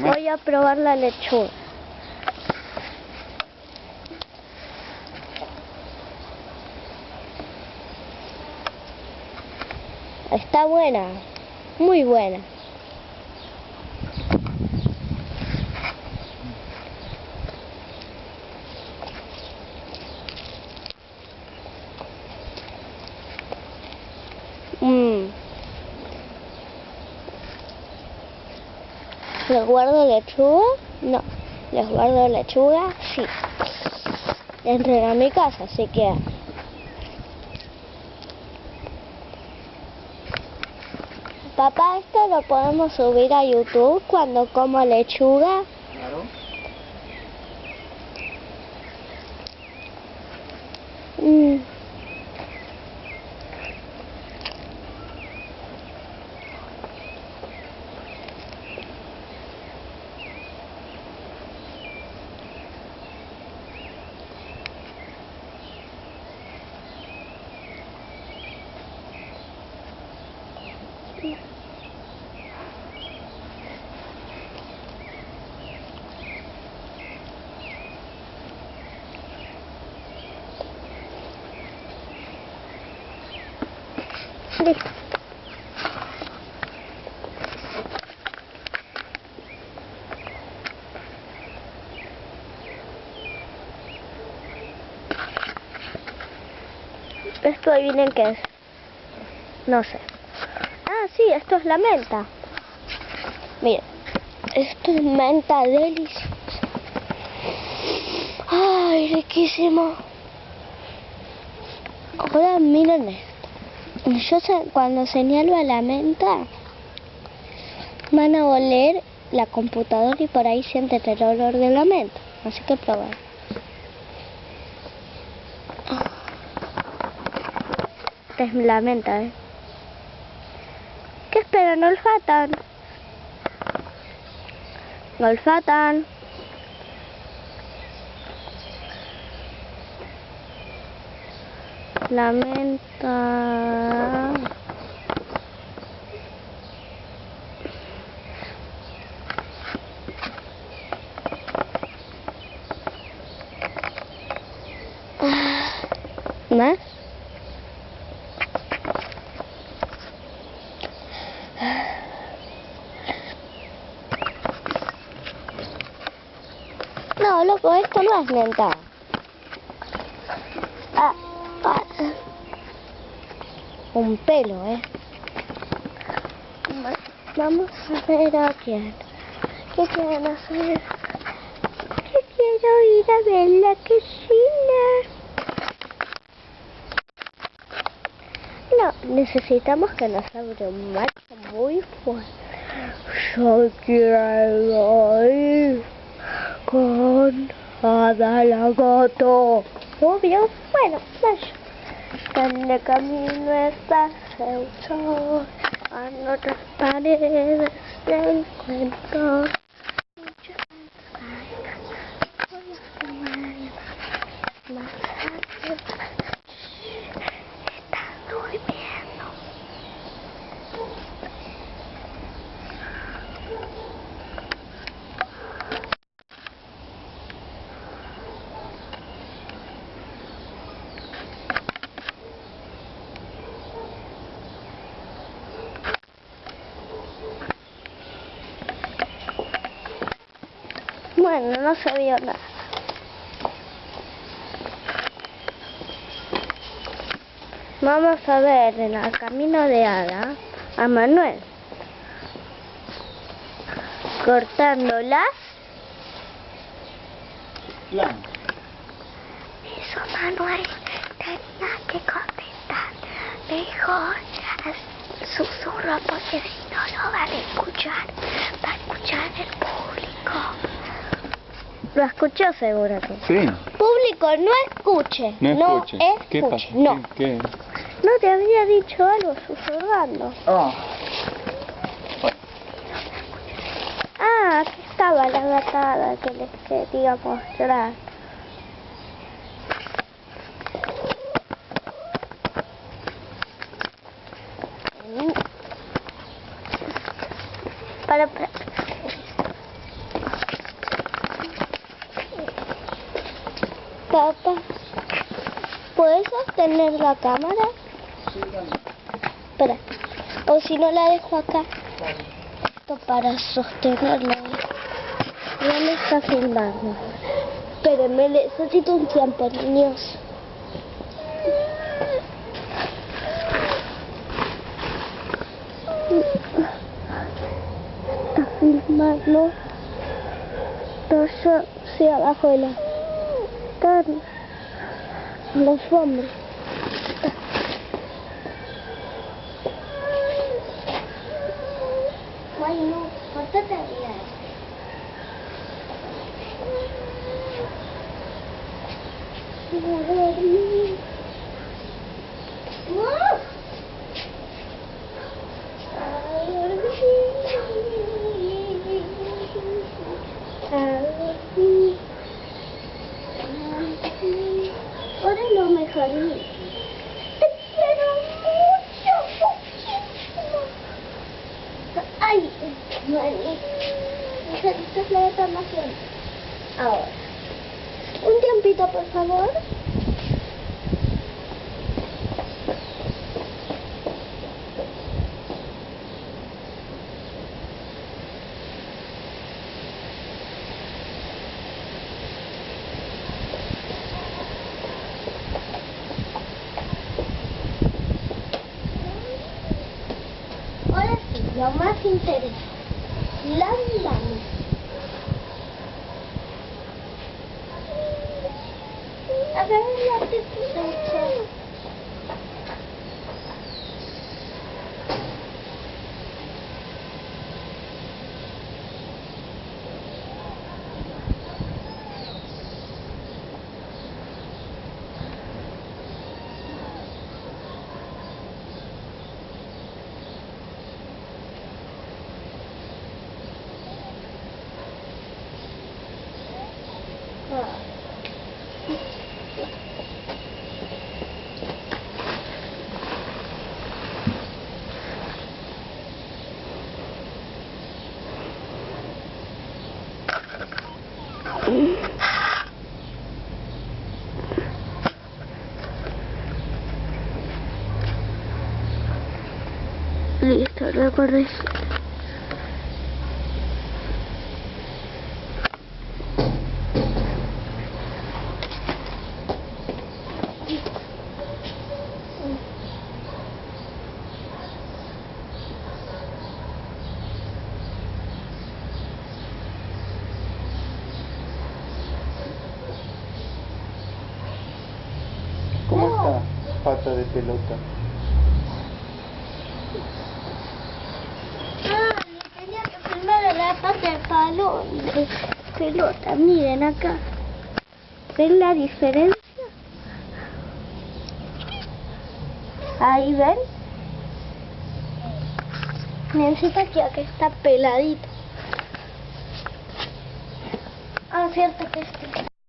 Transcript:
Voy a probar la lechuga. Está buena, muy buena. ¿Les guardo lechuga? No. ¿Les guardo lechuga? Sí. Entren a mi casa, así que... Papá, ¿esto lo podemos subir a YouTube cuando como lechuga? Listo. Esto adivinen qué es. No sé. Ah, sí, esto es la menta. Miren, esto es menta deliciosa. Ay, riquísimo. Ahora miren. Yo cuando señalo a la menta, van a oler la computadora y por ahí sienten el olor de la menta. Así que probar. Esta es la menta, ¿eh? ¿Qué esperan? Olfatan. Olfatan. La menta. Ah, ¿Más? No, loco, esto no es menta. Ah, ah. Un pelo, ¿eh? Va- Vamos a ver a quién. ¿Qué quieren hacer? Que quiero ir a ver la cocina. No, necesitamos que nos abra un marco muy fuerte. Yo quiero ir con Ada la gato. Obvio, bueno, vaya. En el camino está el sol, a nuestras paredes del cuento. Muchos voy a fumar más tarde. Está durmiendo. Bueno, no se vio nada. Vamos a ver en el camino de Ada a Manuel cortando las. Eso Manuel tenía que contestar mejor susurro porque si no lo van a escuchar, va a escuchar el público. Lo escuchó seguro que. Sí. Público, no escuche. No escuche. ¿Qué escuche. pasa? No. ¿Qué? qué? No te había dicho algo susurrando. Ah. Ah, aquí estaba la gatada que les quería mostrar. Para, para. Papá, ¿puedes sostener la cámara? Espera. O si no la dejo acá. Esto para sostenerla. Ya me está filmando. Espérenme, necesito un tiempo, niños. Está filmando. Todo sí, abajo de la... Transformers. Ой, ну, вот это играет. Ну, mani. Necesitas la reclamación. Ahora. Un tiempito, por favor. Ahora sí, lo más interesante. Las manos. A ver, la tetita. Ah. Listo, recuerda ¿Cómo está? Pata de pelota. Ah, le tenía que filmar la pata de palo pelota. Miren acá. ¿Ven la diferencia? Ahí ven. Necesito que acá está peladito. Ah, cierto que está